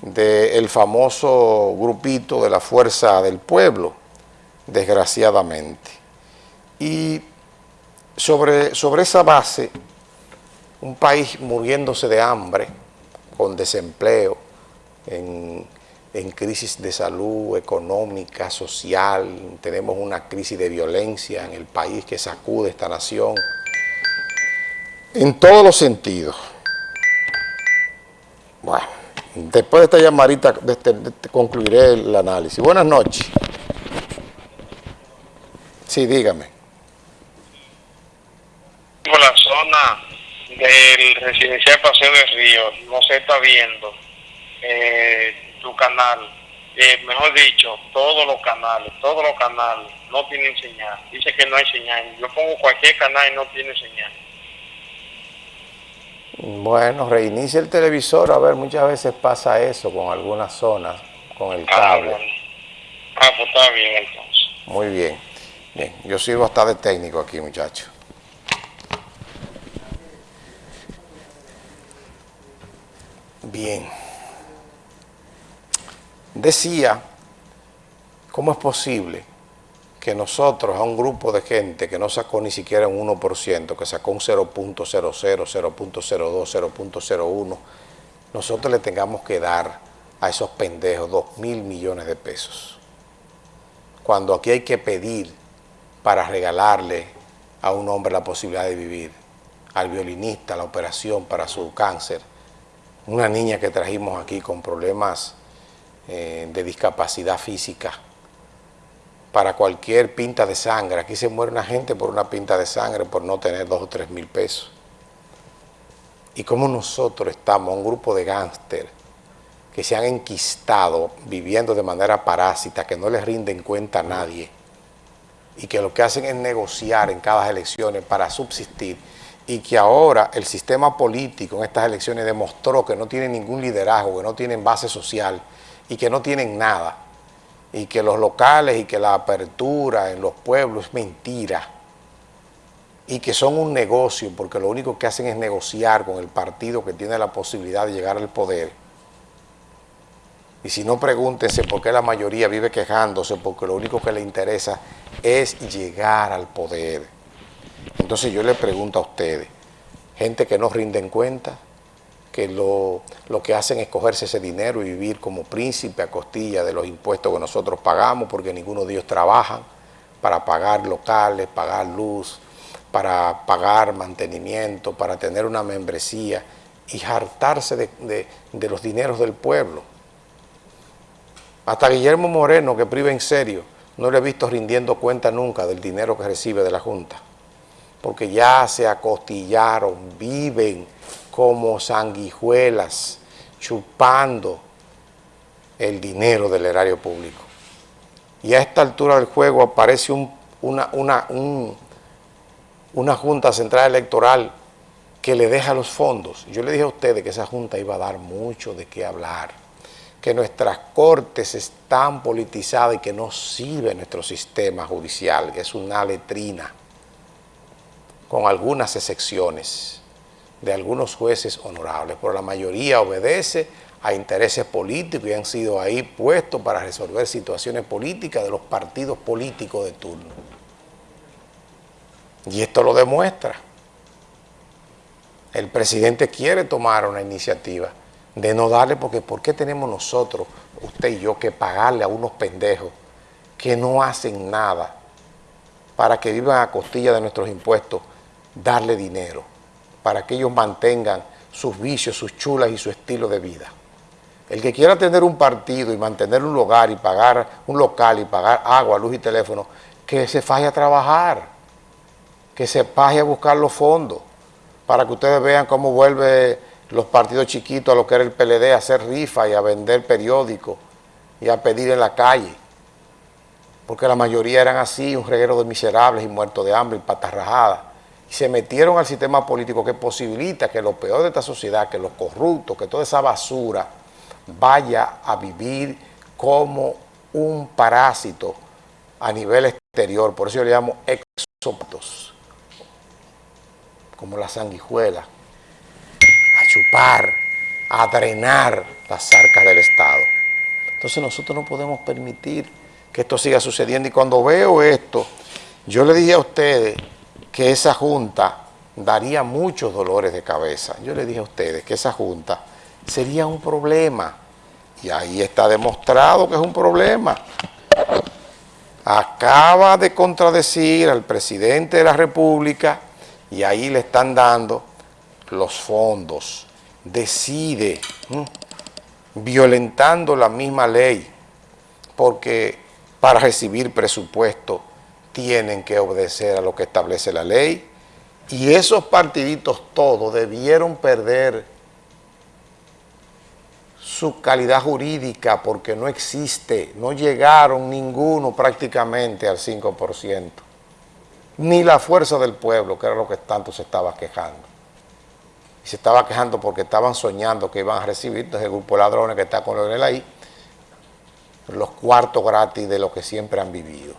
del famoso grupito de la Fuerza del Pueblo, desgraciadamente. Y sobre, sobre esa base, un país muriéndose de hambre, con desempleo, en, en crisis de salud económica, social, tenemos una crisis de violencia en el país que sacude esta nación, en todos los sentidos. Bueno, después de esta llamadita este, concluiré el análisis. Buenas noches. Sí, dígame. La zona del residencial Paseo de Río no se está viendo eh, tu canal. Eh, mejor dicho, todos los canales, todos los canales no tienen señal. Dice que no hay señal. Yo pongo cualquier canal y no tiene señal. Bueno, reinicia el televisor, a ver, muchas veces pasa eso con algunas zonas, con el ah, cable. Ah, pues está bien entonces. Muy bien. Bien, yo sirvo hasta de técnico aquí, muchachos. Bien. Decía, ¿cómo es posible que nosotros a un grupo de gente que no sacó ni siquiera un 1%, que sacó un 0.00, 0.02, 0.01, nosotros le tengamos que dar a esos pendejos 2 mil millones de pesos. Cuando aquí hay que pedir para regalarle a un hombre la posibilidad de vivir, al violinista la operación para su cáncer, una niña que trajimos aquí con problemas eh, de discapacidad física, para cualquier pinta de sangre. Aquí se muere una gente por una pinta de sangre por no tener dos o tres mil pesos. Y como nosotros estamos, un grupo de gángster que se han enquistado viviendo de manera parásita, que no les rinden cuenta a nadie y que lo que hacen es negociar en cada elecciones para subsistir y que ahora el sistema político en estas elecciones demostró que no tiene ningún liderazgo, que no tienen base social y que no tienen nada y que los locales y que la apertura en los pueblos es mentira y que son un negocio porque lo único que hacen es negociar con el partido que tiene la posibilidad de llegar al poder. Y si no, pregúntense por qué la mayoría vive quejándose, porque lo único que le interesa es llegar al poder. Entonces yo le pregunto a ustedes, gente que no rinden cuenta, que lo, que hacen es cogerse ese dinero y vivir como príncipe a costilla de los impuestos que nosotros pagamos, porque ninguno de ellos trabaja para pagar locales, pagar luz, para pagar mantenimiento, para tener una membresía y hartarse de, de los dineros del pueblo. Hasta Guillermo Moreno, que priva en serio, no le he visto rindiendo cuenta nunca del dinero que recibe de la Junta, porque ya se acostillaron, viven como sanguijuelas, chupando el dinero del erario público. Y a esta altura del juego aparece una, una, una Junta Central Electoral que le deja los fondos. Yo le dije a ustedes que esa Junta iba a dar mucho de qué hablar, que nuestras cortes están politizadas y que no sirve nuestro sistema judicial, que es una letrina, con algunas excepciones de algunos jueces honorables, pero la mayoría obedece a intereses políticos y han sido ahí puestos para resolver situaciones políticas de los partidos políticos de turno. Y esto lo demuestra. El presidente quiere tomar una iniciativa de no darle, porque ¿por qué tenemos nosotros, usted y yo, que pagarle a unos pendejos que no hacen nada para que vivan a costilla de nuestros impuestos, darle dinero? para que ellos mantengan sus vicios, sus chulas y su estilo de vida. El que quiera tener un partido y mantener un lugar y pagar un local y pagar agua, luz y teléfono, que se faje a trabajar, que se faje a buscar los fondos, para que ustedes vean cómo vuelve los partidos chiquitos a lo que era el PLD, a hacer rifa y a vender periódicos y a pedir en la calle. Porque la mayoría eran así, un reguero de miserables y muertos de hambre y patas rajadas se metieron al sistema político que posibilita que lo peor de esta sociedad, que los corruptos, que toda esa basura vaya a vivir como un parásito a nivel exterior. Por eso yo le llamo exóptos, como la sanguijuela, a chupar, a drenar las arcas del Estado. Entonces nosotros no podemos permitir que esto siga sucediendo. Y cuando veo esto, yo le dije a ustedes que esa junta daría muchos dolores de cabeza. Yo le dije a ustedes que esa junta sería un problema. Y ahí está demostrado que es un problema. Acaba de contradecir al presidente de la República y ahí le están dando los fondos. Decide, violentando la misma ley, porque para recibir presupuesto tienen que obedecer a lo que establece la ley. Y esos partiditos todos debieron perder su calidad jurídica porque no existe, no llegaron ninguno prácticamente al 5%, ni la fuerza del pueblo, que era lo que tanto se estaba quejando. Y se estaba quejando porque estaban soñando que iban a recibir desde el grupo de ladrones que está con Leonel ahí, los cuartos gratis de lo que siempre han vivido.